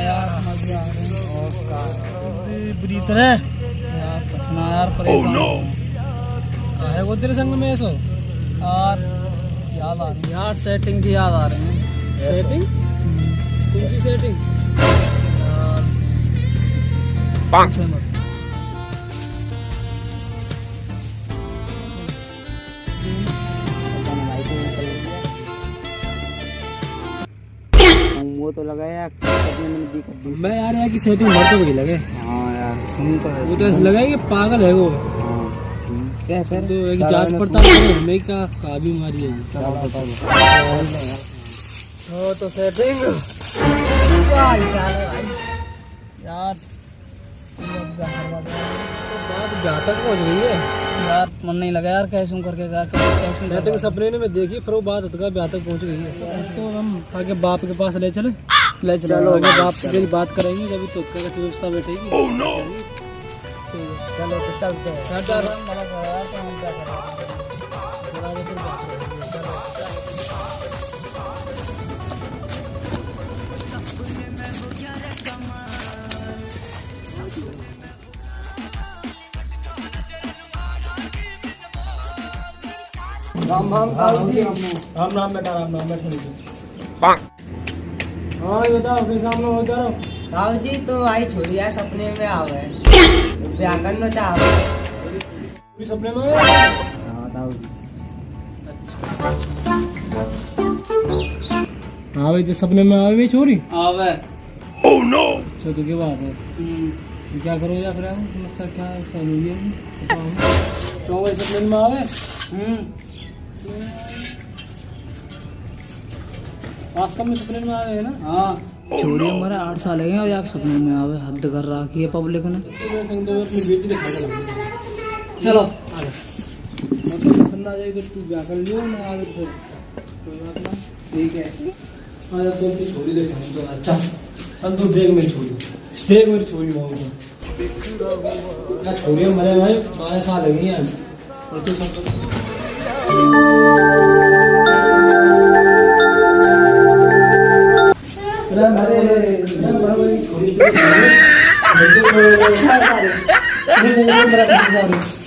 यार मज़े आ रहे हैं। और का बुरी तरह यार पछना यार परेशान no. काहे वो तेरे संग में ऐसो यार याद आ रही यार सेटिंग की याद आ रही है। सेटिंग कौन सी सेटिंग यार। वो तो लगा यार सपने में यार यार की सेटिंग भर तो भी लगे। हाँ यार सुन तो है वो तो ऐसा लगा कि पागल है वो। हाँ है फिर तो एक जाँच पड़ताल हमें का का बीमारी है। चलो हो। तो सेटिंग। यार बात घातक पहुँच गई है। यार मन नहीं लगा यार कैसे करके जा कैसे सपने सपने मैं देखी फिर वो बात हद का तक पहुँच गई है। तो हम। आगे बाप के पास ले चले। ले चलो। चलो आगे बाप से जब बात करेंगे जब तो क्या व्यवस्था बैठेगी ओह नो चलो चलते हैं। राम राम कालू जी। राम राम। बेटा राम राम Bonk. हाँ ये बताओ फिर सामने हो जा रहा। राव जी तो आई छोड़ी है सपने में आवे ब्याह करना चाह पूरी सपने में? हो? दाऊ जी। हाँ भाई तो सपने में आवे भी छोरी आवे Oh no. अच्छा तो क्या बात है? हम्म, क्या करो या फिर समस्या क्या है? सही हुई है बताओ। भाई सपने में आवे हम्म, वास्तव में सपने में आवे है ना? हाँ। छोरी हमारे आठ साल है और यार सपने में आवे हद कर रखी है पब्लिक ने। तो तो। चलो। पसंद आ जाएगी तो ब्याह कर लियो ना आवे कोई बात ना ठीक है। हाँ जब तो अपनी छोरी देखा तो अच्छा तू देख मेरी छोरी। देख मेरी छोरी छोरी मरे भाई बारह साल हैं और तू सब Gracias.